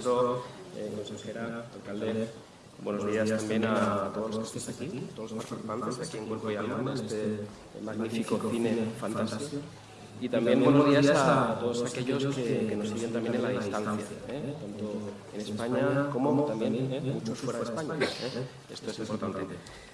ministro, eh, consejera, alcalde. Buenos días también a todos los que estáis aquí, todos los participantes aquí en Cuerpo y Alma, en este magnífico cine fantástico. Y también buenos días a todos aquellos que, nos siguen también en la distancia, ¿eh? tanto en España como también ¿eh? muchos fuera de España. ¿eh? Esto es importante.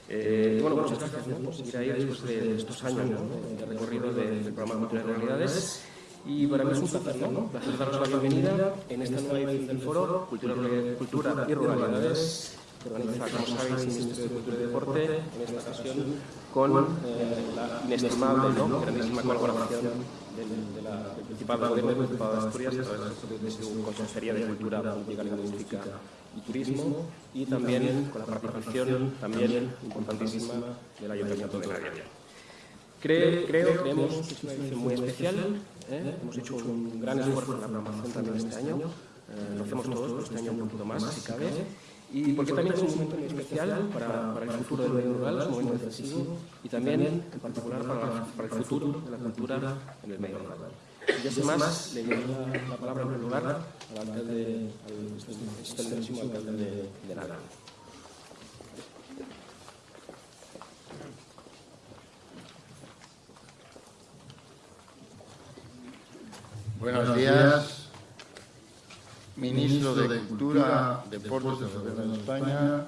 Eh, bueno, muchas gracias por seguir ahí después de estos años de recorrido del programa Cultura de Realidades. Y para mí es un placer, ¿no? Placer daros la bienvenida en esta nueva edición del foro Cultura, y Ruralidades que organiza, como sabéis, el Ministerio de Cultura y Deporte, en esta ocasión con eh, la inestimable, ¿no? grandísima colaboración del, de la, del Principado de de Asturias de su Consejería de Cultura, Política Lingüística y Turismo y también con la participación también importantísima del Ayuntamiento de. Creo, creo, creemos que es una edición muy especial. ¿eh? Hemos hecho un gran esfuerzo en la programación también este año. Eh, lo hacemos todos, pero este año un poquito más, si cabe y porque también es un momento muy especial para, para el futuro del medio rural, es un momento decisivo y también en particular para, para el futuro de la cultura en el medio rural. Y ya sin más, le doy la, la, palabra en primer lugar al alcalde, al excelentísimo alcalde de, de. Buenos días. ministro de Cultura, Deportes del Gobierno de España,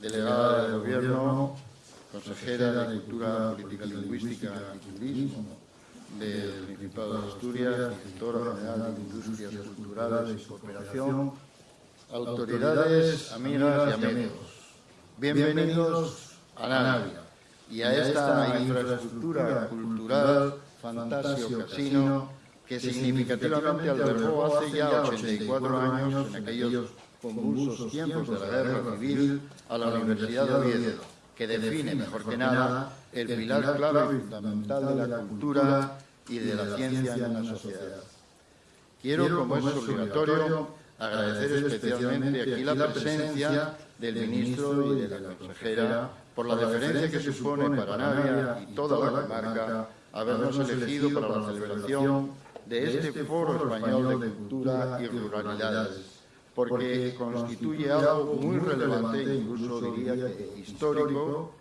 delegada del Gobierno, consejera de Cultura, Política Lingüística y Turismo del Principado de Asturias, directora general de Industrias Culturales y Cooperación, autoridades, amigas y amigos. Bienvenidos a Navia y a esta infraestructura cultural Fantasio Casino que significativamente albergó hace ya 84 años, en aquellos convulsos tiempos de la guerra civil, a la Universidad de Oviedo, que define mejor que nada el pilar clave y fundamental de la cultura y de la ciencia en una sociedad. Quiero, como es obligatorio, agradecer especialmente aquí la presencia del ministro y de la consejera por la deferencia que supone para Navia y toda la comarca habernos elegido para la celebración de este Foro Español de Cultura y Ruralidades, porque constituye algo muy relevante, incluso diría que histórico,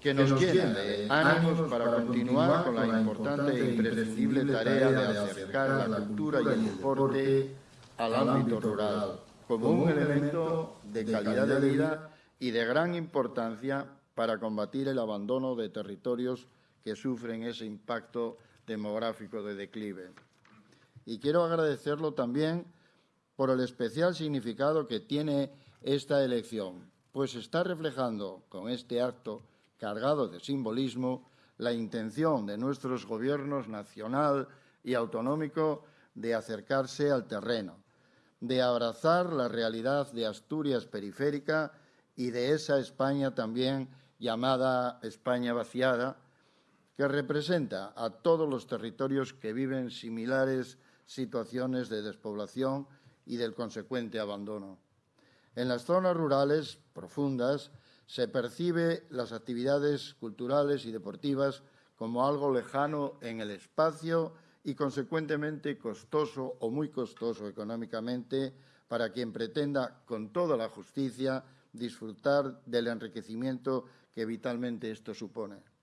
que nos llena de ánimos para continuar con la importante e imprescindible tarea de acercar la cultura y el deporte al ámbito rural, como un elemento de calidad de vida y de gran importancia para combatir el abandono de territorios que sufren ese impacto demográfico de declive. Y quiero agradecerlo también por el especial significado que tiene esta elección, pues está reflejando con este acto cargado de simbolismo la intención de nuestros gobiernos nacional y autonómico de acercarse al terreno, de abrazar la realidad de Asturias periférica y de esa España también llamada España vaciada, que representa a todos los territorios que viven similares situaciones de despoblación y del consecuente abandono. En las zonas rurales profundas se percibe las actividades culturales y deportivas como algo lejano en el espacio y consecuentemente costoso o muy costoso económicamente para quien pretenda con toda la justicia disfrutar del enriquecimiento que vitalmente esto supone.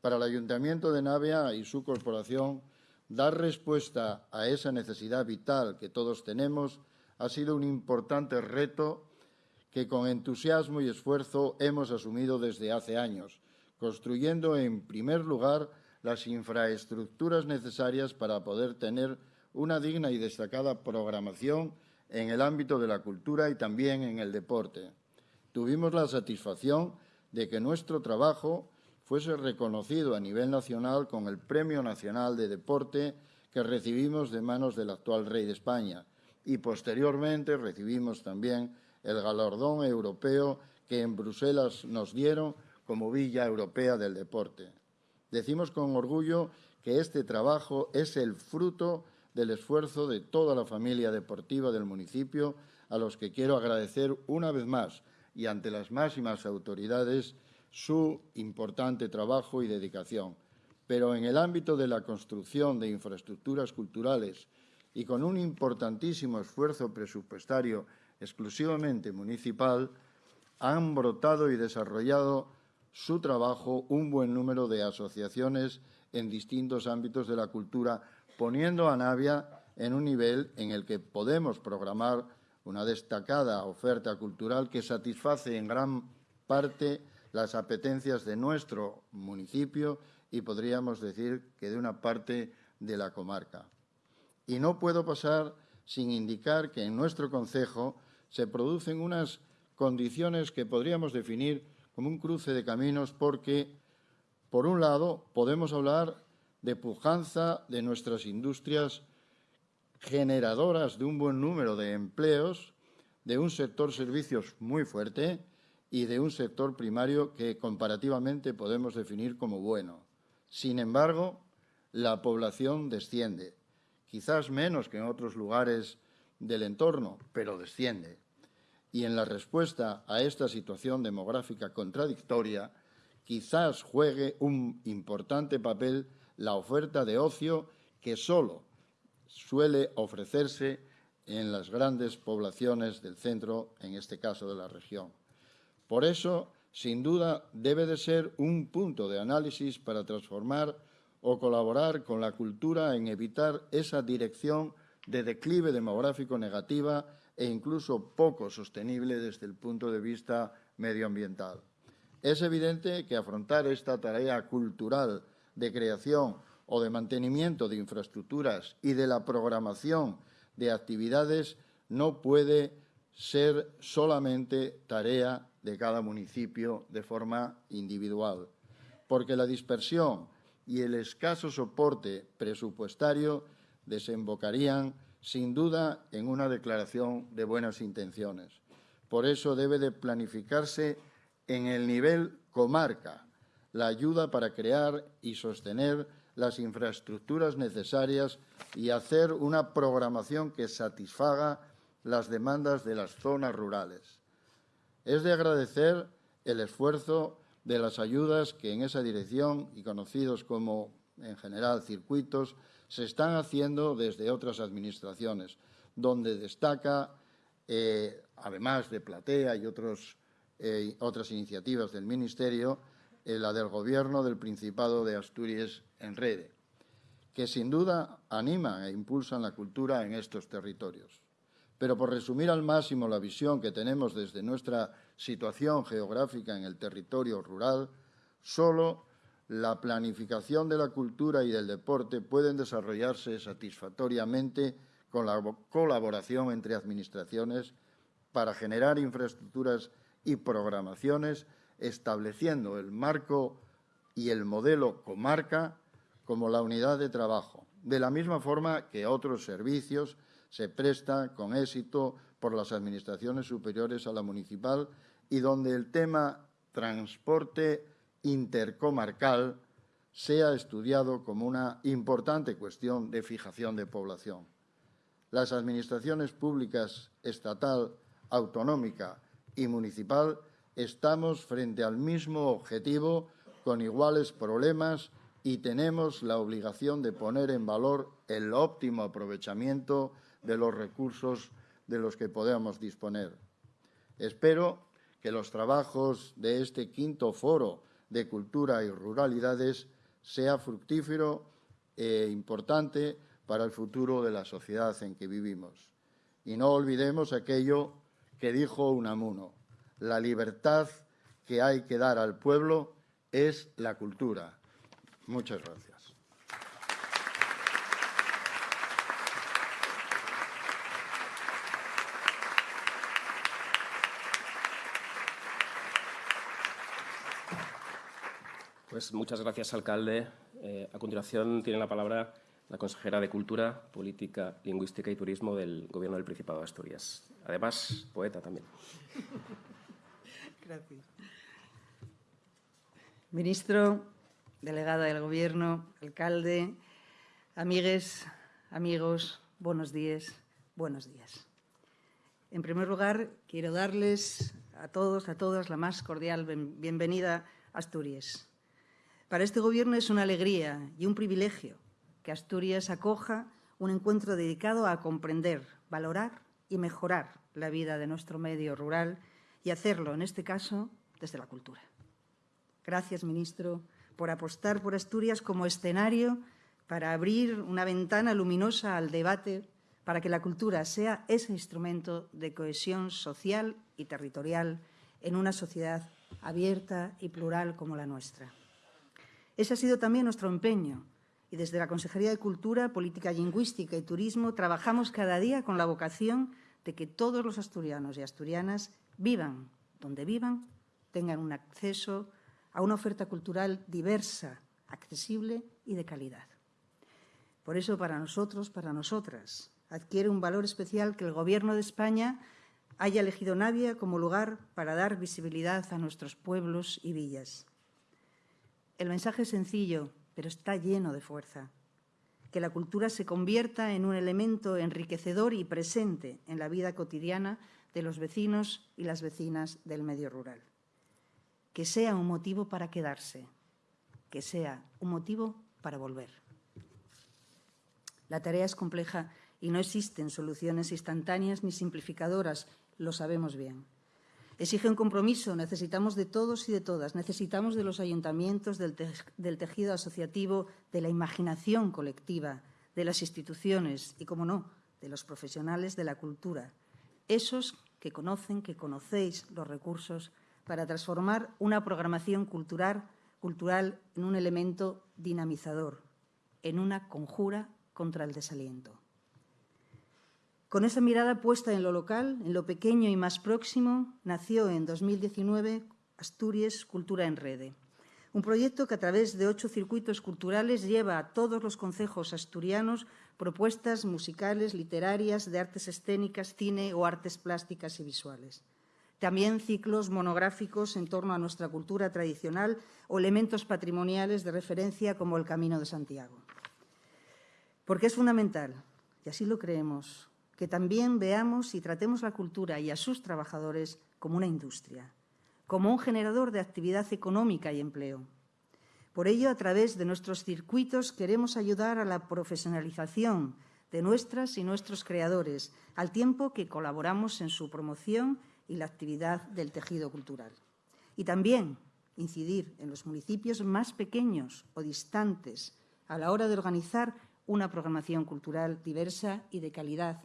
Para el Ayuntamiento de Navia y su corporación, dar respuesta a esa necesidad vital que todos tenemos ha sido un importante reto que con entusiasmo y esfuerzo hemos asumido desde hace años, construyendo en primer lugar las infraestructuras necesarias para poder tener una digna y destacada programación en el ámbito de la cultura y también en el deporte. Tuvimos la satisfacción de que nuestro trabajo fuese reconocido a nivel nacional con el Premio Nacional de Deporte que recibimos de manos del actual rey de España y posteriormente recibimos también el galardón europeo que en Bruselas nos dieron como Villa Europea del Deporte. Decimos con orgullo que este trabajo es el fruto del esfuerzo de toda la familia deportiva del municipio, a los que quiero agradecer una vez más y ante las máximas autoridades su importante trabajo y dedicación. Pero en el ámbito de la construcción de infraestructuras culturales y con un importantísimo esfuerzo presupuestario exclusivamente municipal, han brotado y desarrollado su trabajo un buen número de asociaciones en distintos ámbitos de la cultura, poniendo a Navia en un nivel en el que podemos programar una destacada oferta cultural que satisface en gran parte las apetencias de nuestro municipio y podríamos decir que de una parte de la comarca. Y no puedo pasar sin indicar que en nuestro concejo se producen unas condiciones que podríamos definir como un cruce de caminos porque, por un lado, podemos hablar de pujanza de nuestras industrias generadoras de un buen número de empleos, de un sector servicios muy fuerte y de un sector primario que comparativamente podemos definir como bueno. Sin embargo, la población desciende, quizás menos que en otros lugares del entorno, pero desciende. Y en la respuesta a esta situación demográfica contradictoria, quizás juegue un importante papel la oferta de ocio que solo suele ofrecerse en las grandes poblaciones del centro, en este caso de la región. Por eso, sin duda, debe de ser un punto de análisis para transformar o colaborar con la cultura en evitar esa dirección de declive demográfico negativa e incluso poco sostenible desde el punto de vista medioambiental. Es evidente que afrontar esta tarea cultural de creación o de mantenimiento de infraestructuras y de la programación de actividades no puede ser solamente tarea de cada municipio de forma individual, porque la dispersión y el escaso soporte presupuestario desembocarían sin duda en una declaración de buenas intenciones. Por eso debe de planificarse en el nivel comarca la ayuda para crear y sostener las infraestructuras necesarias y hacer una programación que satisfaga las demandas de las zonas rurales. Es de agradecer el esfuerzo de las ayudas que en esa dirección y conocidos como, en general, circuitos, se están haciendo desde otras administraciones, donde destaca, eh, además de Platea y eh, otras iniciativas del Ministerio, eh, la del Gobierno del Principado de Asturias en Rede, que sin duda animan e impulsan la cultura en estos territorios. Pero por resumir al máximo la visión que tenemos desde nuestra situación geográfica en el territorio rural, solo la planificación de la cultura y del deporte pueden desarrollarse satisfactoriamente con la colaboración entre administraciones para generar infraestructuras y programaciones, estableciendo el marco y el modelo comarca como la unidad de trabajo, de la misma forma que otros servicios se prestan con éxito por las administraciones superiores a la municipal y donde el tema transporte intercomarcal sea estudiado como una importante cuestión de fijación de población. Las administraciones públicas estatal, autonómica y municipal estamos frente al mismo objetivo con iguales problemas y tenemos la obligación de poner en valor el óptimo aprovechamiento de los recursos de los que podamos disponer. Espero que los trabajos de este quinto foro de cultura y ruralidades sea fructífero e importante para el futuro de la sociedad en que vivimos. Y no olvidemos aquello que dijo Unamuno, la libertad que hay que dar al pueblo es la cultura. Muchas gracias. Pues muchas gracias, alcalde. Eh, a continuación tiene la palabra la consejera de Cultura, Política, Lingüística y Turismo del Gobierno del Principado de Asturias. Además, poeta también. Gracias. Ministro, delegada del Gobierno, alcalde, amigues, amigos, buenos días, buenos días. En primer lugar, quiero darles a todos, a todas, la más cordial bienvenida a Asturias. Para este Gobierno es una alegría y un privilegio que Asturias acoja un encuentro dedicado a comprender, valorar y mejorar la vida de nuestro medio rural y hacerlo, en este caso, desde la cultura. Gracias, ministro, por apostar por Asturias como escenario para abrir una ventana luminosa al debate para que la cultura sea ese instrumento de cohesión social y territorial en una sociedad abierta y plural como la nuestra. Ese ha sido también nuestro empeño y desde la Consejería de Cultura, Política Lingüística y Turismo trabajamos cada día con la vocación de que todos los asturianos y asturianas vivan donde vivan, tengan un acceso a una oferta cultural diversa, accesible y de calidad. Por eso, para nosotros, para nosotras, adquiere un valor especial que el Gobierno de España haya elegido Navia como lugar para dar visibilidad a nuestros pueblos y villas. El mensaje es sencillo, pero está lleno de fuerza. Que la cultura se convierta en un elemento enriquecedor y presente en la vida cotidiana de los vecinos y las vecinas del medio rural. Que sea un motivo para quedarse, que sea un motivo para volver. La tarea es compleja y no existen soluciones instantáneas ni simplificadoras, lo sabemos bien. Exige un compromiso, necesitamos de todos y de todas, necesitamos de los ayuntamientos, del, te del tejido asociativo, de la imaginación colectiva, de las instituciones y, como no, de los profesionales de la cultura, esos que conocen, que conocéis los recursos para transformar una programación cultural en un elemento dinamizador, en una conjura contra el desaliento. Con esa mirada puesta en lo local, en lo pequeño y más próximo, nació en 2019 Asturias Cultura en Rede, un proyecto que a través de ocho circuitos culturales lleva a todos los concejos asturianos propuestas musicales, literarias, de artes escénicas, cine o artes plásticas y visuales. También ciclos monográficos en torno a nuestra cultura tradicional o elementos patrimoniales de referencia como el Camino de Santiago. Porque es fundamental, y así lo creemos, que también veamos y tratemos la cultura y a sus trabajadores como una industria, como un generador de actividad económica y empleo. Por ello, a través de nuestros circuitos queremos ayudar a la profesionalización de nuestras y nuestros creadores, al tiempo que colaboramos en su promoción y la actividad del tejido cultural. Y también incidir en los municipios más pequeños o distantes a la hora de organizar una programación cultural diversa y de calidad,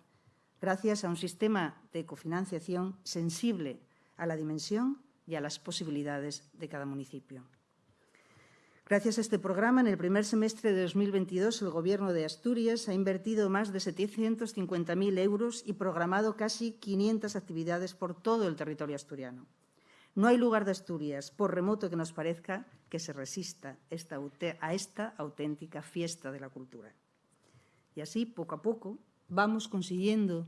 gracias a un sistema de cofinanciación sensible a la dimensión y a las posibilidades de cada municipio. Gracias a este programa, en el primer semestre de 2022, el Gobierno de Asturias ha invertido más de 750.000 euros y programado casi 500 actividades por todo el territorio asturiano. No hay lugar de Asturias, por remoto que nos parezca, que se resista a esta auténtica fiesta de la cultura. Y así, poco a poco, vamos consiguiendo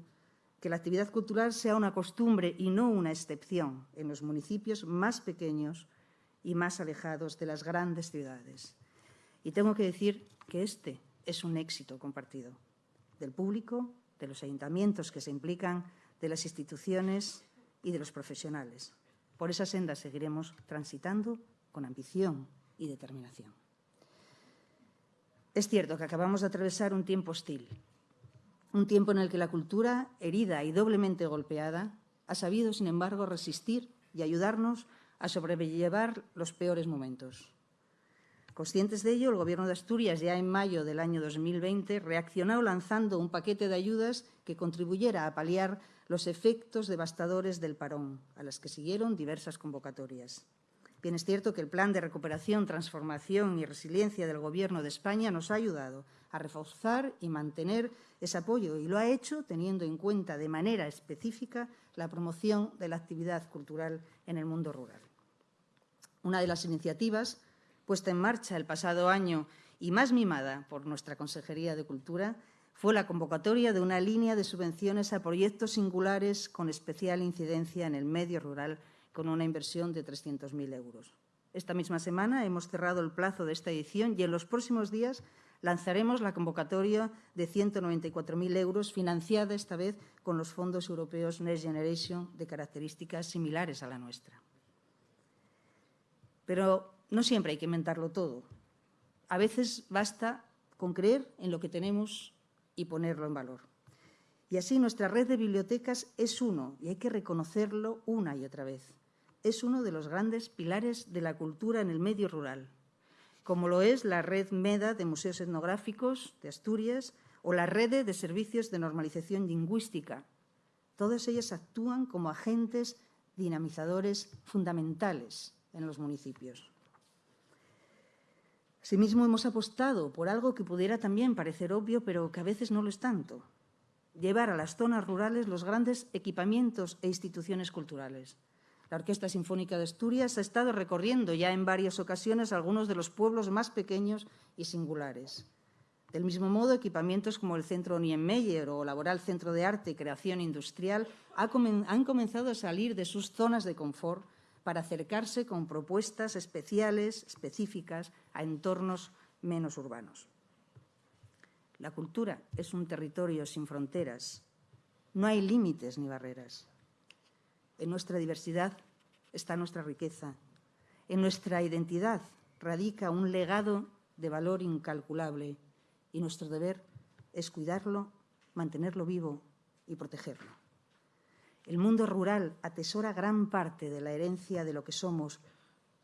que la actividad cultural sea una costumbre y no una excepción en los municipios más pequeños y más alejados de las grandes ciudades. Y tengo que decir que este es un éxito compartido del público, de los ayuntamientos que se implican, de las instituciones y de los profesionales. Por esa senda seguiremos transitando con ambición y determinación. Es cierto que acabamos de atravesar un tiempo hostil, un tiempo en el que la cultura, herida y doblemente golpeada, ha sabido, sin embargo, resistir y ayudarnos a sobrellevar los peores momentos. Conscientes de ello, el Gobierno de Asturias, ya en mayo del año 2020, reaccionó lanzando un paquete de ayudas que contribuyera a paliar los efectos devastadores del parón, a las que siguieron diversas convocatorias. Bien, es cierto que el Plan de Recuperación, Transformación y Resiliencia del Gobierno de España nos ha ayudado a reforzar y mantener ese apoyo y lo ha hecho teniendo en cuenta de manera específica la promoción de la actividad cultural en el mundo rural. Una de las iniciativas puesta en marcha el pasado año y más mimada por nuestra Consejería de Cultura fue la convocatoria de una línea de subvenciones a proyectos singulares con especial incidencia en el medio rural con una inversión de 300.000 euros. Esta misma semana hemos cerrado el plazo de esta edición y en los próximos días lanzaremos la convocatoria de 194.000 euros, financiada esta vez con los fondos europeos Next Generation de características similares a la nuestra. Pero no siempre hay que inventarlo todo. A veces basta con creer en lo que tenemos y ponerlo en valor. Y así nuestra red de bibliotecas es uno, y hay que reconocerlo una y otra vez. Es uno de los grandes pilares de la cultura en el medio rural, como lo es la red MEDA de Museos Etnográficos de Asturias o la red de Servicios de Normalización Lingüística. Todas ellas actúan como agentes dinamizadores fundamentales en los municipios. Asimismo, hemos apostado por algo que pudiera también parecer obvio, pero que a veces no lo es tanto. Llevar a las zonas rurales los grandes equipamientos e instituciones culturales. La Orquesta Sinfónica de Asturias ha estado recorriendo ya en varias ocasiones algunos de los pueblos más pequeños y singulares. Del mismo modo, equipamientos como el Centro Niemeyer o Laboral Centro de Arte y Creación Industrial han comenzado a salir de sus zonas de confort para acercarse con propuestas especiales, específicas, a entornos menos urbanos. La cultura es un territorio sin fronteras. No hay límites ni barreras. En nuestra diversidad está nuestra riqueza. En nuestra identidad radica un legado de valor incalculable y nuestro deber es cuidarlo, mantenerlo vivo y protegerlo. El mundo rural atesora gran parte de la herencia de lo que somos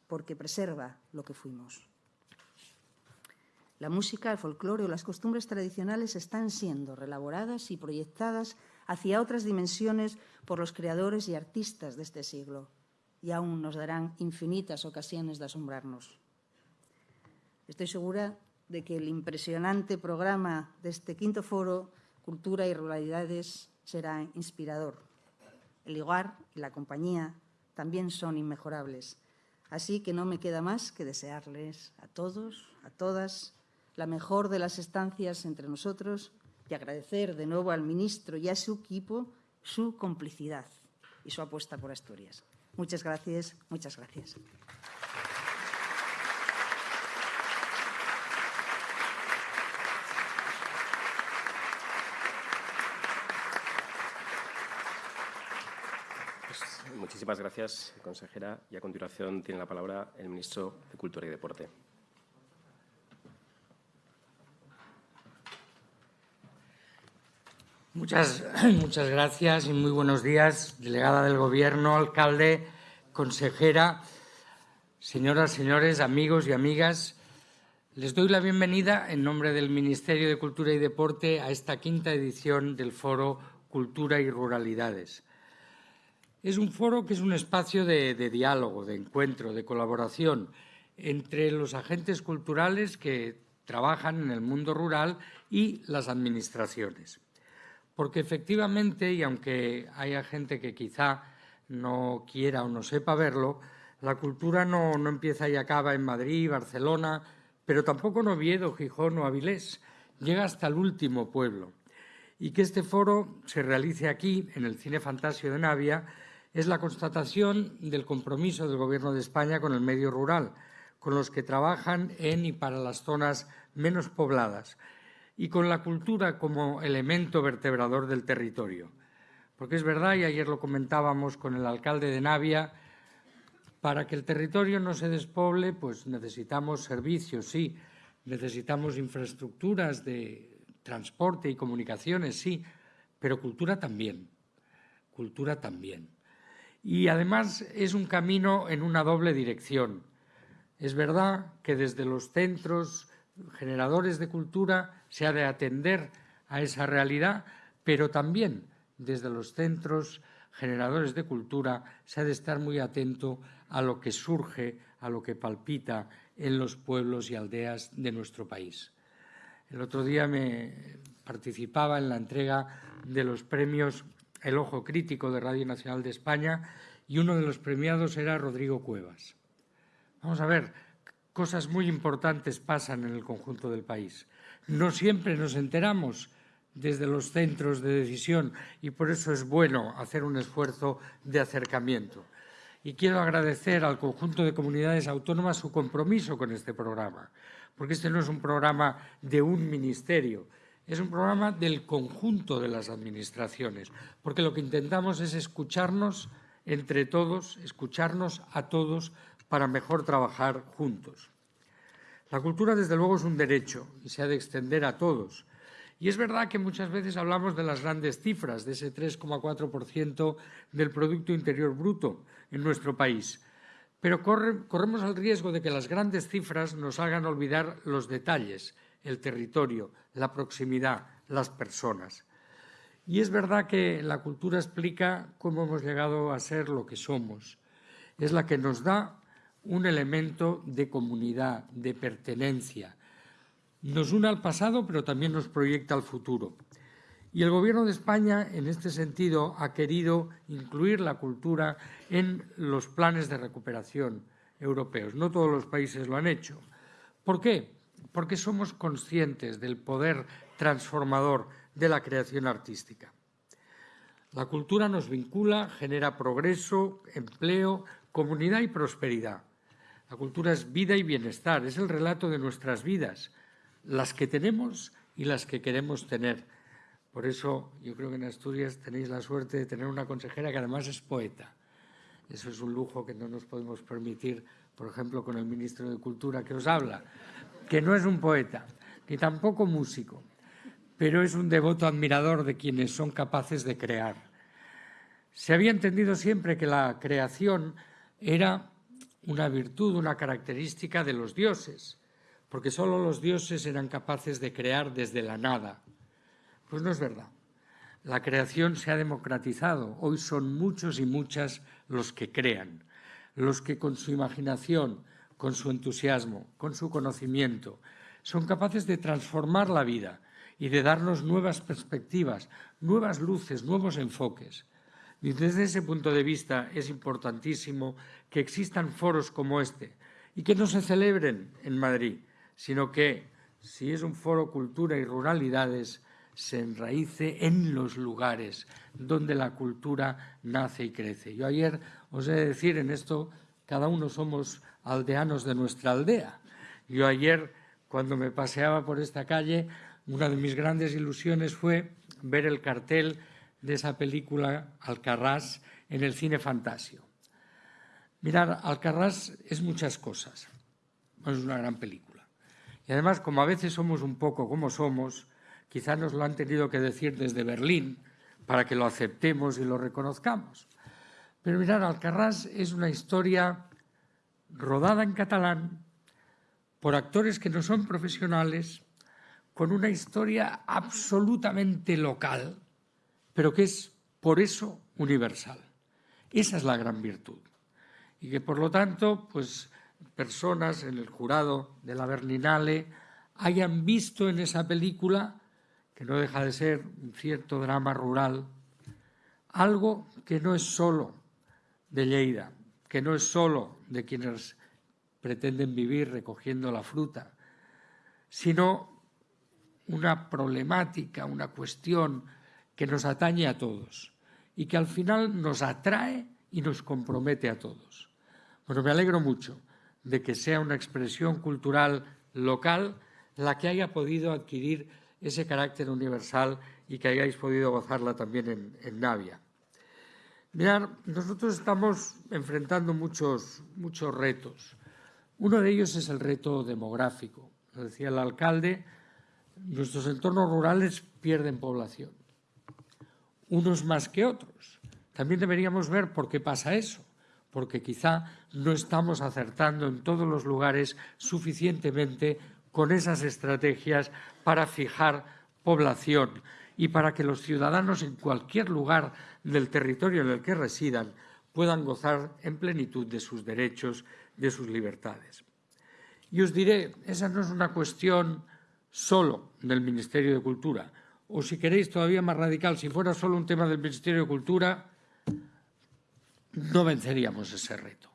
porque preserva lo que fuimos. La música, el folclore o las costumbres tradicionales están siendo relaboradas y proyectadas hacia otras dimensiones por los creadores y artistas de este siglo y aún nos darán infinitas ocasiones de asombrarnos. Estoy segura de que el impresionante programa de este quinto foro, Cultura y Ruralidades, será inspirador el lugar y la compañía también son inmejorables. Así que no me queda más que desearles a todos, a todas, la mejor de las estancias entre nosotros y agradecer de nuevo al ministro y a su equipo su complicidad y su apuesta por Asturias. Muchas gracias, muchas gracias. Muchísimas gracias, consejera. Y a continuación tiene la palabra el ministro de Cultura y Deporte. Muchas, muchas gracias y muy buenos días, delegada del Gobierno, alcalde, consejera, señoras, señores, amigos y amigas. Les doy la bienvenida en nombre del Ministerio de Cultura y Deporte a esta quinta edición del Foro Cultura y Ruralidades. Es un foro que es un espacio de, diálogo, de encuentro, de colaboración entre los agentes culturales que trabajan en el mundo rural y las administraciones. Porque efectivamente, y aunque haya gente que quizá no quiera o no sepa verlo, la cultura no, no empieza y acaba en Madrid, Barcelona, pero tampoco en Oviedo, Gijón o Avilés. Llega hasta el último pueblo. Y que este foro se realice aquí, en el Cine Fantasio de Navia, es la constatación del compromiso del Gobierno de España con el medio rural, con los que trabajan en y para las zonas menos pobladas y con la cultura como elemento vertebrador del territorio. Porque es verdad, y ayer lo comentábamos con el alcalde de Navia, para que el territorio no se despoble, pues necesitamos servicios, sí, necesitamos infraestructuras de transporte y comunicaciones, sí, pero cultura también, cultura también. Y además es un camino en una doble dirección. Es verdad que desde los centros generadores de cultura se ha de atender a esa realidad, pero también desde los centros generadores de cultura se ha de estar muy atento a lo que surge, a lo que palpita en los pueblos y aldeas de nuestro país. El otro día me participaba en la entrega de los premios el ojo crítico de Radio Nacional de España y uno de los premiados era Rodrigo Cuevas. Vamos a ver, cosas muy importantes pasan en el conjunto del país. No siempre nos enteramos desde los centros de decisión y por eso es bueno hacer un esfuerzo de acercamiento. Y quiero agradecer al conjunto de comunidades autónomas su compromiso con este programa, porque este no es un programa de un ministerio, es un programa del conjunto de las administraciones, porque lo que intentamos es escucharnos entre todos, escucharnos a todos para mejor trabajar juntos. La cultura, desde luego, es un derecho y se ha de extender a todos. Y es verdad que muchas veces hablamos de las grandes cifras, de ese 3,4% del Producto Interior Bruto en nuestro país. Pero corremos el riesgo de que las grandes cifras nos hagan olvidar los detalles, el territorio, la proximidad, las personas. Y es verdad que la cultura explica cómo hemos llegado a ser lo que somos. Es la que nos da un elemento de comunidad, de pertenencia, nos une al pasado, pero también nos proyecta al futuro. Y el Gobierno de España, en este sentido, ha querido incluir la cultura en los planes de recuperación europeos. No todos los países lo han hecho. ¿Por qué? Porque somos conscientes del poder transformador de la creación artística. La cultura nos vincula, genera progreso, empleo, comunidad y prosperidad. La cultura es vida y bienestar, es el relato de nuestras vidas, las que tenemos y las que queremos tener. Por eso yo creo que en Asturias tenéis la suerte de tener una consejera que además es poeta. Eso es un lujo que no nos podemos permitir, por ejemplo, con el ministro de Cultura que os habla, que no es un poeta, ni tampoco músico, pero es un devoto admirador de quienes son capaces de crear. Se había entendido siempre que la creación era una virtud, una característica de los dioses, porque solo los dioses eran capaces de crear desde la nada. Pues no es verdad. La creación se ha democratizado. Hoy son muchos y muchas los que crean, los que con su imaginación, con su entusiasmo, con su conocimiento, son capaces de transformar la vida y de darnos nuevas perspectivas, nuevas luces, nuevos enfoques. Y desde ese punto de vista es importantísimo que existan foros como este y que no se celebren en Madrid, sino que, si es un foro cultura y ruralidades, se enraíce en los lugares donde la cultura nace y crece. Yo ayer os he de decir, en esto cada uno somos aldeanos de nuestra aldea. Yo ayer, cuando me paseaba por esta calle, una de mis grandes ilusiones fue ver el cartel de esa película Alcarrás en el cine Fantasio. Mirar, Alcarrás es muchas cosas. Es una gran película. Y además, como a veces somos un poco como somos, quizá nos lo han tenido que decir desde Berlín para que lo aceptemos y lo reconozcamos. Pero mirar, Alcarrás es una historia rodada en catalán por actores que no son profesionales, con una historia absolutamente local, pero que es por eso universal. Esa es la gran virtud. Y que por lo tanto, pues personas en el jurado de la Berlinale hayan visto en esa película, que no deja de ser un cierto drama rural, algo que no es solo de Lleida, que no es solo de quienes pretenden vivir recogiendo la fruta, sino una problemática, una cuestión que nos atañe a todos y que al final nos atrae y nos compromete a todos. Bueno, me alegro mucho de que sea una expresión cultural local la que haya podido adquirir ese carácter universal y que hayáis podido gozarla también en, Navia. Mirad, nosotros estamos enfrentando muchos, muchos retos. Uno de ellos es el reto demográfico. Decía el alcalde, nuestros entornos rurales pierden población, unos más que otros. También deberíamos ver por qué pasa eso porque quizá no estamos acertando en todos los lugares suficientemente con esas estrategias para fijar población y para que los ciudadanos en cualquier lugar del territorio en el que residan puedan gozar en plenitud de sus derechos, de sus libertades. Y os diré, esa no es una cuestión solo del Ministerio de Cultura, o si queréis todavía más radical, si fuera solo un tema del Ministerio de Cultura, no venceríamos ese reto.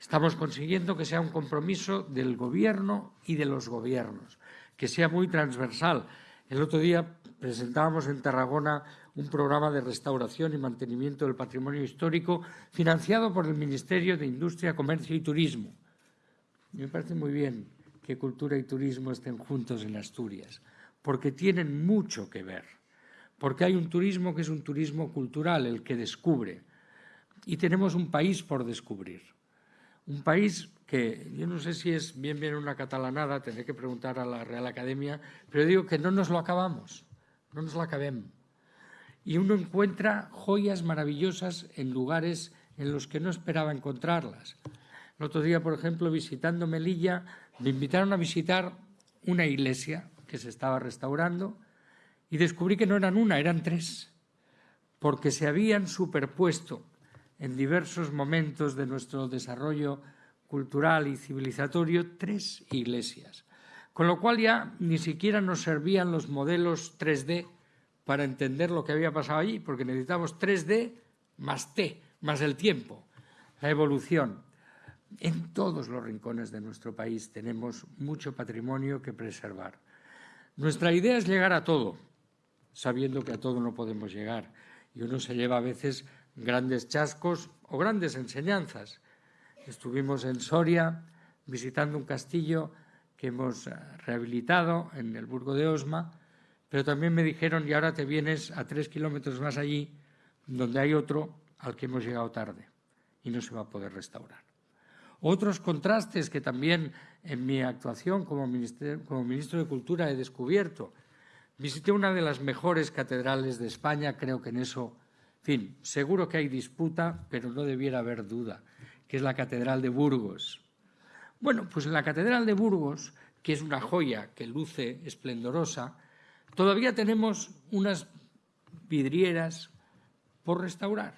Estamos consiguiendo que sea un compromiso del Gobierno y de los gobiernos, que sea muy transversal. El otro día presentábamos en Tarragona un programa de restauración y mantenimiento del patrimonio histórico financiado por el Ministerio de Industria, Comercio y Turismo. Me parece muy bien que cultura y turismo estén juntos en Asturias, porque tienen mucho que ver, porque hay un turismo que es un turismo cultural, el que descubre, y tenemos un país por descubrir. Un país que yo no sé si es bien bien una catalanada, tendré que preguntar a la Real Academia, pero digo que no nos lo acabamos. no nos la cabemos. Y uno encuentra joyas maravillosas en lugares en los que no esperaba encontrarlas. El otro día, por ejemplo, visitando Melilla, me invitaron a visitar una iglesia que se estaba restaurando y descubrí que no eran una, eran tres, porque se habían superpuesto en diversos momentos de nuestro desarrollo cultural y civilizatorio tres iglesias. Con lo cual ya ni siquiera nos servían los modelos 3D para entender lo que había pasado allí, porque necesitamos 3D más T, más el tiempo, la evolución. En todos los rincones de nuestro país tenemos mucho patrimonio que preservar. Nuestra idea es llegar a todo, sabiendo que a todo no podemos llegar. Y uno se lleva a veces grandes chascos o grandes enseñanzas. Estuvimos en Soria visitando un castillo que hemos eh, rehabilitado en el Burgo de Osma, pero también me dijeron, y ahora te vienes a tres kilómetros más allí, donde hay otro al que hemos llegado tarde y no se va a poder restaurar. Otros contrastes que también en mi actuación como, ministro de Cultura he descubierto. Visité una de las mejores catedrales de España, creo que en eso, en fin, seguro que hay disputa, pero no debiera haber duda, que es la Catedral de Burgos. Bueno, pues en la Catedral de Burgos, que es una joya que luce esplendorosa, todavía tenemos unas vidrieras por restaurar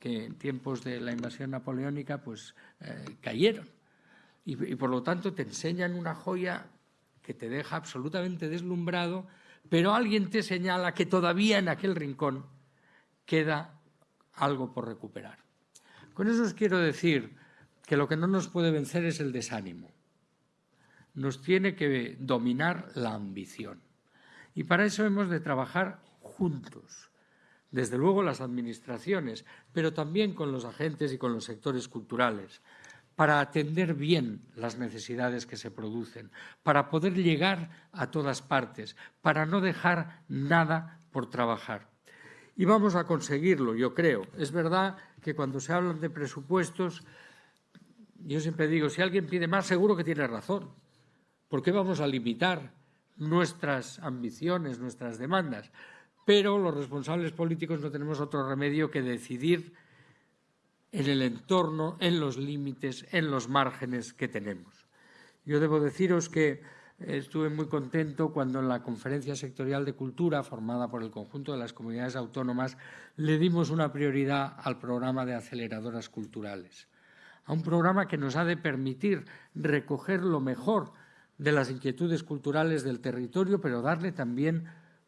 que en tiempos de la invasión napoleónica pues eh, cayeron. Y, por lo tanto te enseñan una joya que te deja absolutamente deslumbrado, pero alguien te señala que todavía en aquel rincón queda algo por recuperar. Con eso os quiero decir que lo que no nos puede vencer es el desánimo. Nos tiene que dominar la ambición. Y para eso hemos de trabajar juntos, desde luego las administraciones, pero también con los agentes y con los sectores culturales, para atender bien las necesidades que se producen, para poder llegar a todas partes, para no dejar nada por trabajar. Y vamos a conseguirlo, yo creo. Es verdad que cuando se hablan de presupuestos, yo siempre digo, si alguien pide más, seguro que tiene razón. ¿Por qué vamos a limitar nuestras ambiciones, nuestras demandas? pero los responsables políticos no tenemos otro remedio que decidir en el entorno, en los límites, en los márgenes que tenemos. Yo debo deciros que estuve muy contento cuando en la Conferencia Sectorial de Cultura, formada por el conjunto de las comunidades autónomas, le dimos una prioridad al programa de aceleradoras culturales, a un programa que nos ha de permitir recoger lo mejor de las inquietudes culturales del territorio, pero darle también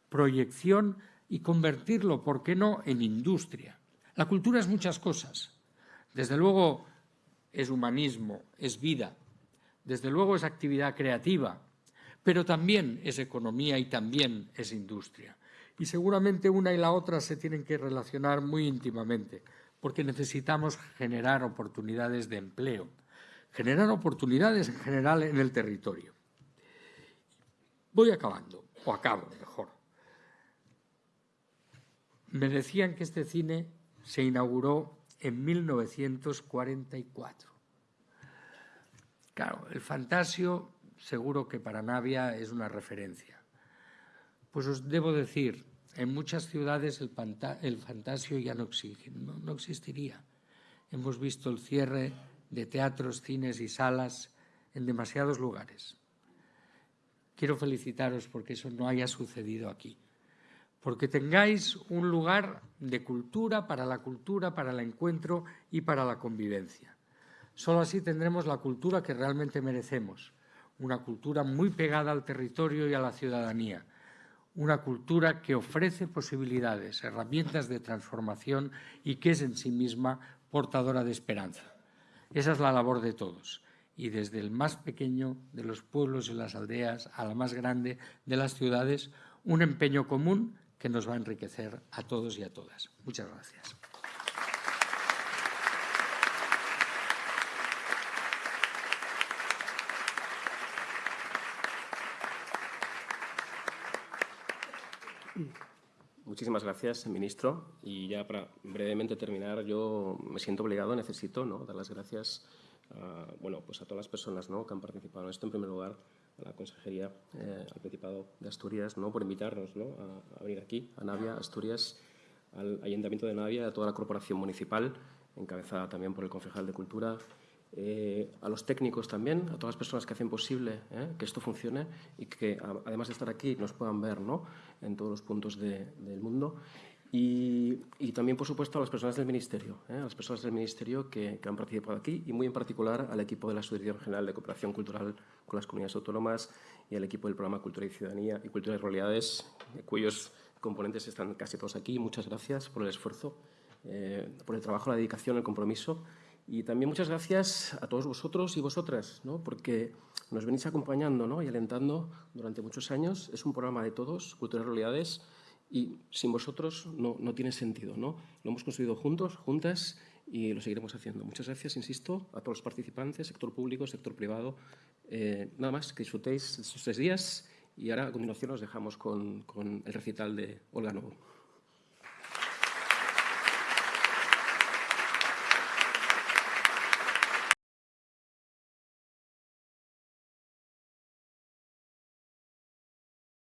proyección y convertirlo, ¿por qué no?, en industria. La cultura es muchas cosas. Desde luego es humanismo, es vida, desde luego es actividad creativa, pero también es economía y también es industria. Y seguramente una y la otra se tienen que relacionar muy íntimamente, porque necesitamos generar oportunidades de empleo, generar oportunidades en general en el territorio. Voy acabando, o acabo mejor. Me decían que este cine se inauguró en 1944. Claro, el Fantasio seguro que para Navia es una referencia. Pues os debo decir, en muchas ciudades el, Fantasio ya no, no, no existiría. Hemos visto el cierre de teatros, cines y salas en demasiados lugares. Quiero felicitaros porque eso no haya sucedido aquí porque tengáis un lugar de cultura para la cultura, para el encuentro y para la convivencia. Solo así tendremos la cultura que realmente merecemos, una cultura muy pegada al territorio y a la ciudadanía, una cultura que ofrece posibilidades, herramientas de transformación y que es en sí misma portadora de esperanza. Esa es la labor de todos y desde el más pequeño de los pueblos y las aldeas a la más grande de las ciudades, un empeño común que nos va a enriquecer a todos y a todas. Muchas gracias. Muchísimas gracias, ministro. Y ya para brevemente terminar, yo me siento obligado, necesito ¿no? dar las gracias a, bueno, pues a todas las personas ¿no? que han participado en esto. En primer lugar, a la Consejería, eh, al Principado de Asturias, ¿no? por invitarnos ¿no? a, a, venir aquí, a Navia, Asturias, al Ayuntamiento de Navia, a toda la corporación municipal, encabezada también por el concejal de Cultura, eh, a los técnicos también, a todas las personas que hacen posible eh, que esto funcione y que, además de estar aquí, nos puedan ver ¿no? en todos los puntos de, del mundo. Y, también, por supuesto, a las personas del Ministerio, ¿eh? a las personas del Ministerio que, que, han participado aquí y muy en particular al equipo de la Subdirección General de Cooperación Cultural con las Comunidades Autónomas y al equipo del Programa Cultura y Ciudadanía y Cultura y Realidades, cuyos componentes están casi todos aquí. Muchas gracias por el esfuerzo, eh, por el trabajo, la dedicación, el compromiso. Y también muchas gracias a todos vosotros y vosotras, ¿no? porque nos venís acompañando ¿no? y alentando durante muchos años. Es un programa de todos, Cultura y Realidades, y sin vosotros no, no tiene sentido. ¿no? Lo hemos construido juntos, juntas, y lo seguiremos haciendo. Muchas gracias, insisto, a todos los participantes, sector público, sector privado. Eh, nada más, que disfrutéis estos tres días y ahora a continuación os dejamos con, con el recital de Olga Novo.